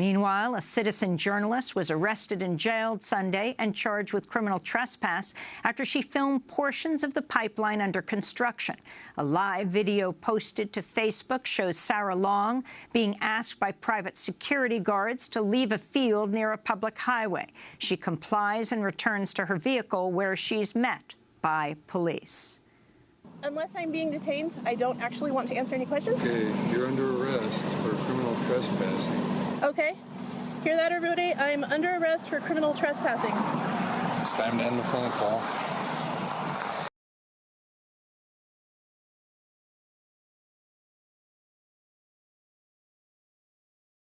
Meanwhile, a citizen journalist was arrested and jailed Sunday and charged with criminal trespass after she filmed portions of the pipeline under construction. A live video posted to Facebook shows Sarah Long being asked by private security guards to leave a field near a public highway. She complies and returns to her vehicle where she's met by police. Unless I'm being detained, I don't actually want to answer any questions. Okay, you're under arrest for criminal trespassing. Okay. Hear that, everybody? I'm under arrest for criminal trespassing. It's time to end the phone call.